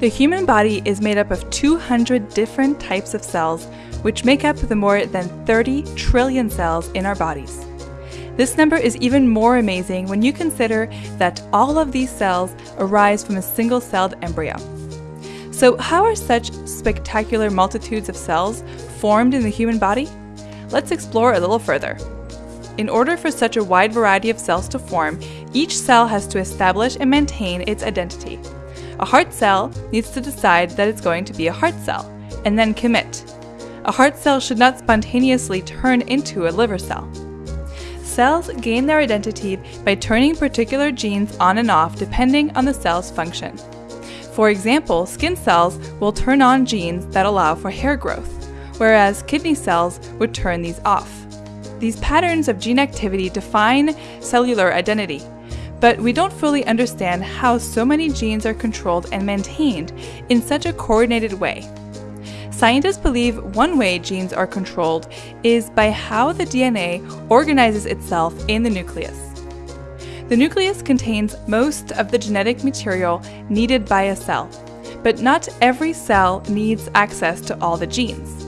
The human body is made up of 200 different types of cells, which make up the more than 30 trillion cells in our bodies. This number is even more amazing when you consider that all of these cells arise from a single celled embryo. So, how are such spectacular multitudes of cells formed in the human body? Let's explore a little further. In order for such a wide variety of cells to form, each cell has to establish and maintain its identity. A heart cell needs to decide that it's going to be a heart cell, and then commit. A heart cell should not spontaneously turn into a liver cell. Cells gain their identity by turning particular genes on and off depending on the cell's function. For example, skin cells will turn on genes that allow for hair growth, whereas kidney cells would turn these off. These patterns of gene activity define cellular identity, but we don't fully understand how so many genes are controlled and maintained in such a coordinated way. Scientists believe one way genes are controlled is by how the DNA organizes itself in the nucleus. The nucleus contains most of the genetic material needed by a cell, but not every cell needs access to all the genes.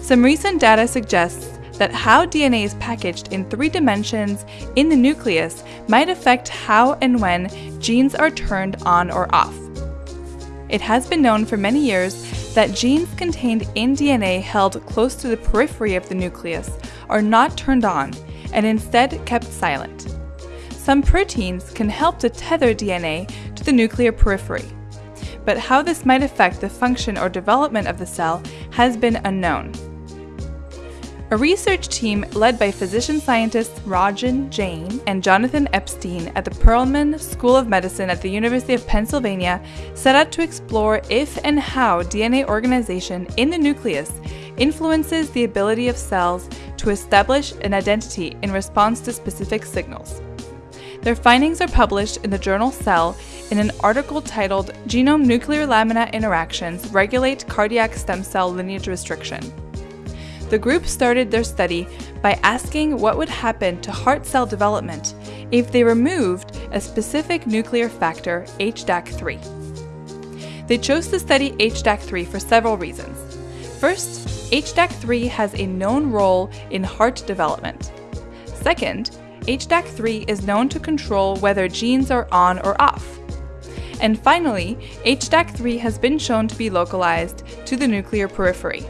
Some recent data suggests that how DNA is packaged in three dimensions in the nucleus might affect how and when genes are turned on or off. It has been known for many years that genes contained in DNA held close to the periphery of the nucleus are not turned on and instead kept silent. Some proteins can help to tether DNA to the nuclear periphery, but how this might affect the function or development of the cell has been unknown. A research team led by physician scientists Rajan Jain and Jonathan Epstein at the Perelman School of Medicine at the University of Pennsylvania set out to explore if and how DNA organization in the nucleus influences the ability of cells to establish an identity in response to specific signals. Their findings are published in the journal Cell in an article titled Genome Nuclear Lamina Interactions Regulate Cardiac Stem Cell Lineage Restriction the group started their study by asking what would happen to heart cell development if they removed a specific nuclear factor, HDAC3. They chose to study HDAC3 for several reasons. First, HDAC3 has a known role in heart development. Second, HDAC3 is known to control whether genes are on or off. And finally, HDAC3 has been shown to be localized to the nuclear periphery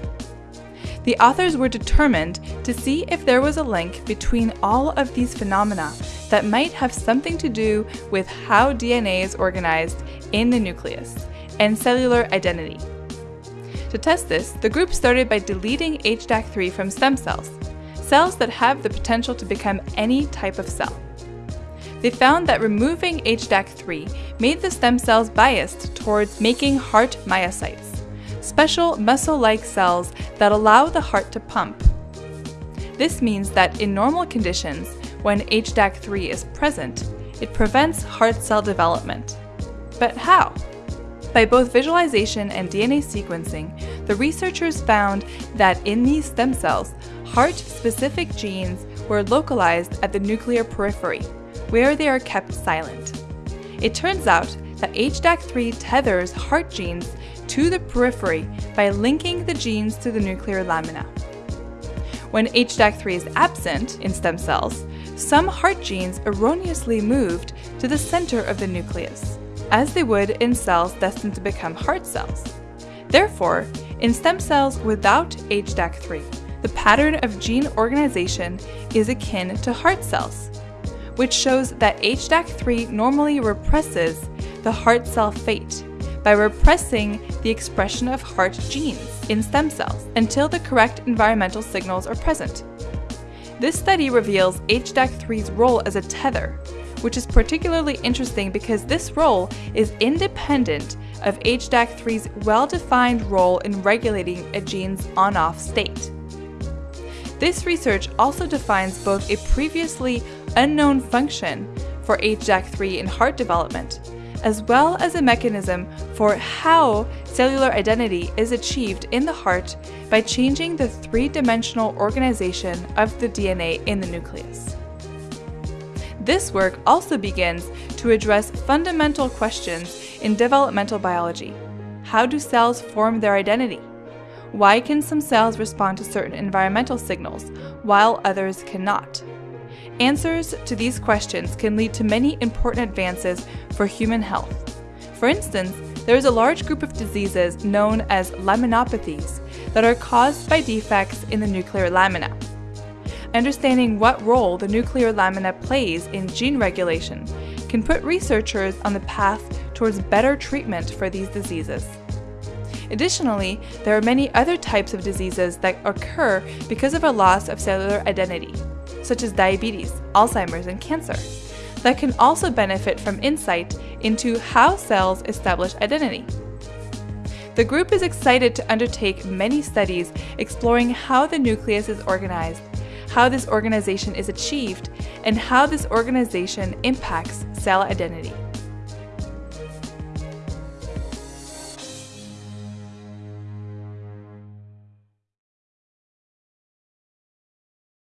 the authors were determined to see if there was a link between all of these phenomena that might have something to do with how DNA is organized in the nucleus and cellular identity. To test this, the group started by deleting HDAC3 from stem cells, cells that have the potential to become any type of cell. They found that removing HDAC3 made the stem cells biased towards making heart myocytes special muscle-like cells that allow the heart to pump. This means that in normal conditions, when HDAC3 is present, it prevents heart cell development. But how? By both visualization and DNA sequencing, the researchers found that in these stem cells, heart-specific genes were localized at the nuclear periphery, where they are kept silent. It turns out that HDAC3 tethers heart genes to the periphery by linking the genes to the nuclear lamina. When HDAC3 is absent in stem cells, some heart genes erroneously moved to the center of the nucleus, as they would in cells destined to become heart cells. Therefore, in stem cells without HDAC3, the pattern of gene organization is akin to heart cells, which shows that HDAC3 normally represses the heart cell fate by repressing the expression of heart genes in stem cells until the correct environmental signals are present. This study reveals HDAC3's role as a tether, which is particularly interesting because this role is independent of HDAC3's well-defined role in regulating a gene's on-off state. This research also defines both a previously unknown function for HDAC3 in heart development as well as a mechanism for how cellular identity is achieved in the heart by changing the three-dimensional organization of the DNA in the nucleus. This work also begins to address fundamental questions in developmental biology, how do cells form their identity? Why can some cells respond to certain environmental signals, while others cannot? Answers to these questions can lead to many important advances for human health. For instance, there is a large group of diseases known as laminopathies that are caused by defects in the nuclear lamina. Understanding what role the nuclear lamina plays in gene regulation can put researchers on the path towards better treatment for these diseases. Additionally, there are many other types of diseases that occur because of a loss of cellular identity, such as diabetes, Alzheimer's, and cancer, that can also benefit from insight into how cells establish identity. The group is excited to undertake many studies exploring how the nucleus is organized, how this organization is achieved, and how this organization impacts cell identity.